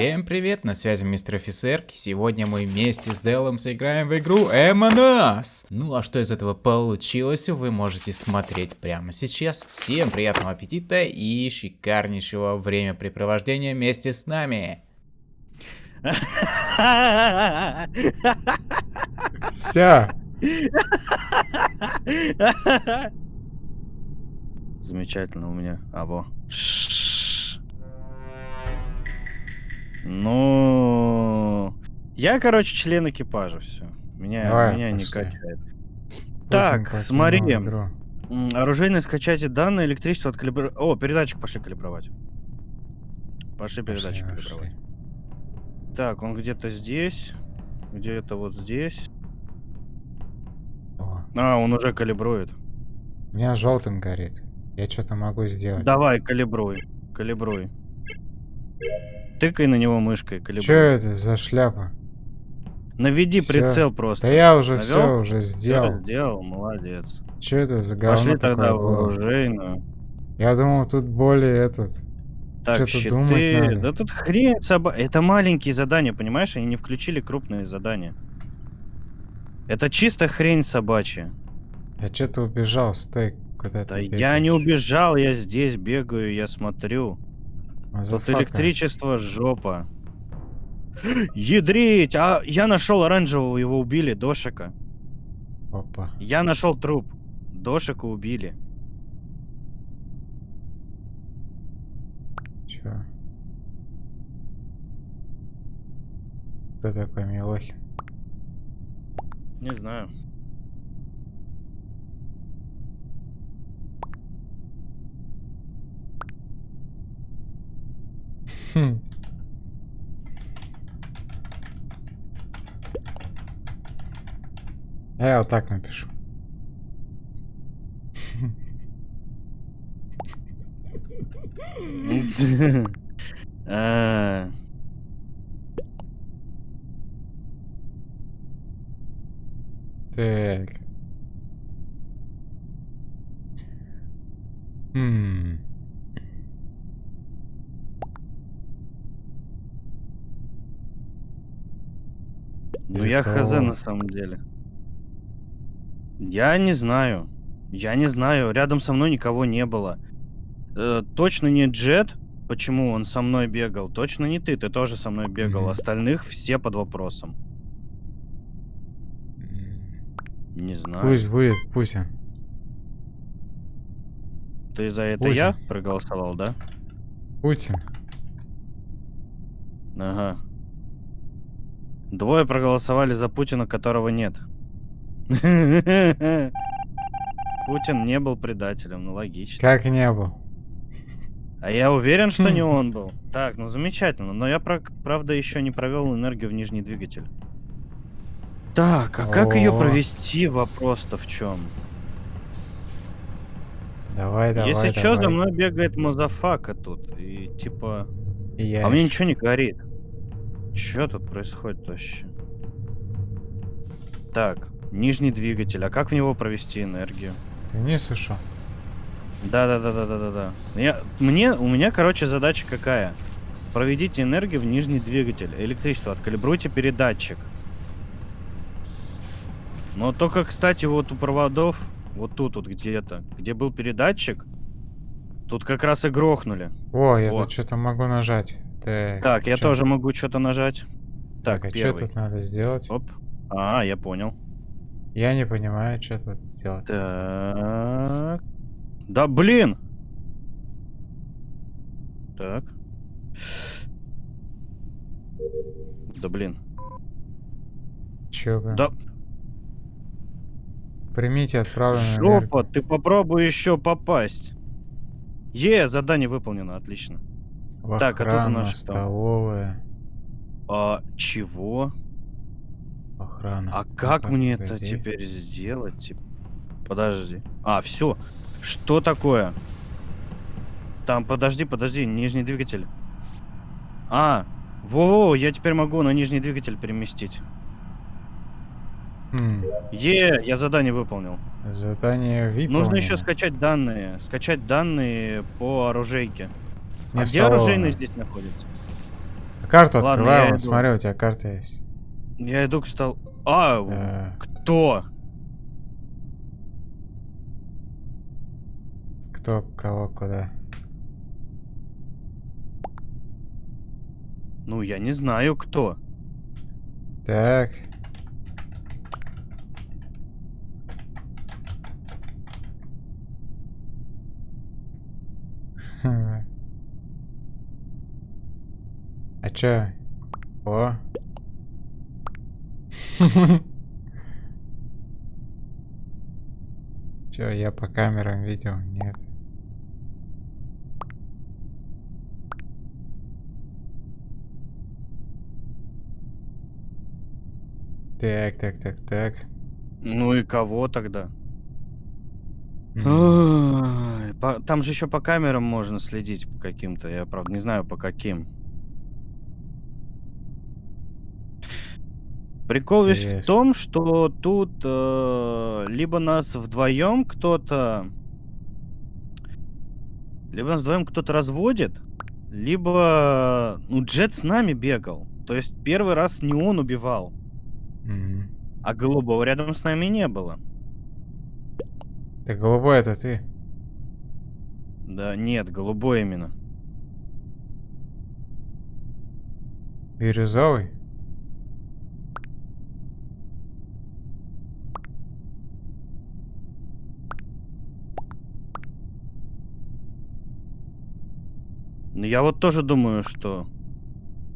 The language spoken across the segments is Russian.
Всем привет, на связи мистер офицер. Сегодня мы вместе с Делом сыграем в игру Among Ну а что из этого получилось, вы можете смотреть прямо сейчас. Всем приятного аппетита и шикарнейшего времяпрепровождения вместе с нами. Все. Замечательно у меня. А, во. Ну, я, короче, член экипажа, все. Меня, Давай, меня не качает. Так, смотри. Оружейное скачайте данные, электричество откалибровать. О, передатчик пошли калибровать. Пошли передатчик Пошли, калибровать. пошли. Так, он где-то здесь. Где-то вот здесь. О, А, он уже калибрует. у меня желтым горит. Я что-то могу сделать. Давай, калибруй. Калибруй. Тыкай на него мышкой, калибруй. Что это за шляпа? Наведи Всё. прицел просто. Да я уже Навёл? все уже сделал. сделал, молодец. Что это за говно Пошли тогда в оружейную. Я думал, тут более этот. Так, щиты. думать надо. Да тут хрень соба... Это маленькие задания, понимаешь? Они не включили крупные задания. Это чисто хрень собачья. Я что-то убежал, стой, куда Да я не убежал, я здесь бегаю, я смотрю. Тут электричество жопа. Ядрить! А я нашел оранжевого, его убили, Дошика. Опа. Я нашел труп. Дошика убили. Чё? Кто такой Милохин? Не знаю. Хм. А Я вот так напишу. А, Так. Хм. Ну я хз Зеркало. на самом деле. Я не знаю. Я не знаю. Рядом со мной никого не было. Э, точно не Джет. Почему он со мной бегал? Точно не ты. Ты тоже со мной бегал. Мгм. Остальных все под вопросом. Не знаю. Пусть будет Пусин. Ты за это Пусть. я проголосовал, да? Путин. Ага. Двое проголосовали за Путина, которого нет. Путин не был предателем, ну логично. Как не был. А я уверен, что не он был. Так, ну замечательно. Но я, правда, еще не провел энергию в нижний двигатель. Так, а как ее провести? Вопрос-то в чем? Давай, давай, Если что, за давай. мной бегает motherfucker тут. И типа. Я А ещё. ничего не горит. Что тут происходит вообще? Так, нижний двигатель. А как в него провести энергию? Ты вниз ушел? Да, да, да, да, да, да, да. Я, мне, у меня, короче, задача какая? Проведите энергию в нижний двигатель. Электричество. Откалибруйте передатчик. Но только, кстати, вот у проводов, вот тут вот где-то, где был передатчик, тут как раз и грохнули. О, я тут что-то могу нажать. Так, Так, я чё? тоже могу что-то нажать. Так, Так, а что тут надо сделать? Оп. А, я понял. Я не понимаю, что тут сделать. Так. Да блин! Так. Да блин. Чё, блин? Да Примите отправленную энергию. жопа, ты попробуй еще попасть. Е, задание выполнено, отлично. В Так, а тут у охрану, нас что? столовая. А чего? Охрана. А как мне это теперь сделать? Подожди. А, все. Что такое? Там, подожди, подожди, нижний двигатель. А, во-во, я теперь могу на нижний двигатель переместить. Хм, Е, я задание выполнил. задание VIP. Нужно еще скачать данные. Скачать данные по оружейке. Не а где оружейный здесь находится? карту Ладно, открываю, вот иду. смотри, у тебя карта есть. Я иду к столу. А, Да. кто? Кто, кого, куда. Ну, я не знаю, кто. Так. Хм. А чё? О. Чё, я по камерам видел? Нет. Так, так, так, так. Ну и кого тогда? Там же еще по камерам можно следить по каким-то. Я, правда, не знаю, по каким. Прикол весь в том, что тут э, либо нас вдвоем кто-то... Либо нас вдвоем кто-то разводит, либо... Ну, Джет с нами бегал. То есть первый раз не он убивал, М. а голубого рядом с нами не было. Так голубой это ты. Да нет, голубой именно. Бирюзовый? Ну, я вот тоже думаю, что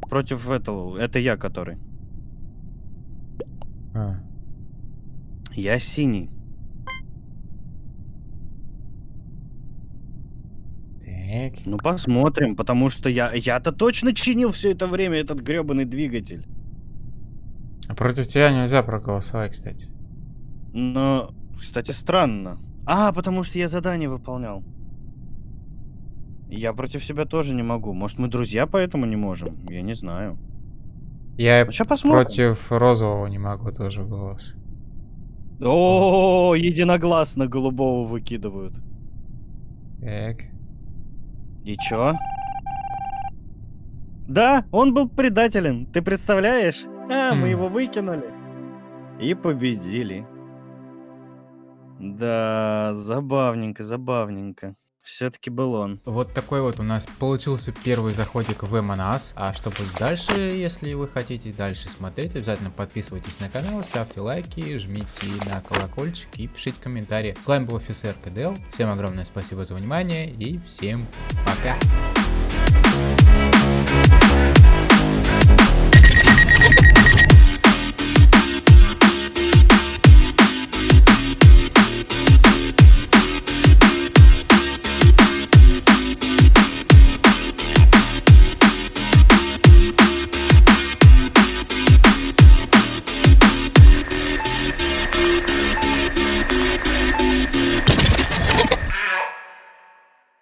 против этого, это я который. А. Я синий. Так. Ну, посмотрим, потому что я, я-то точно чинил все это время этот гребаный двигатель. А против тебя нельзя проголосовать, кстати. Но, кстати, странно. А, потому что я задание выполнял. Я против себя тоже не могу. Может, мы друзья, поэтому не можем? Я не знаю. Я Ну, против розового не могу тоже голос. О, единогласно голубого выкидывают. Так. И чё? Да, он был предателем, ты представляешь? А, мы Хм. его выкинули. И победили. Да, забавненько, забавненько. Все-таки был он. Вот такой вот у нас получился первый заходик в Эмонас. А что будет дальше, если вы хотите дальше смотреть, обязательно подписывайтесь на канал, ставьте лайки, жмите на колокольчик и пишите комментарии. С вами был офицер КДЛ. Всем огромное спасибо за внимание и всем пока.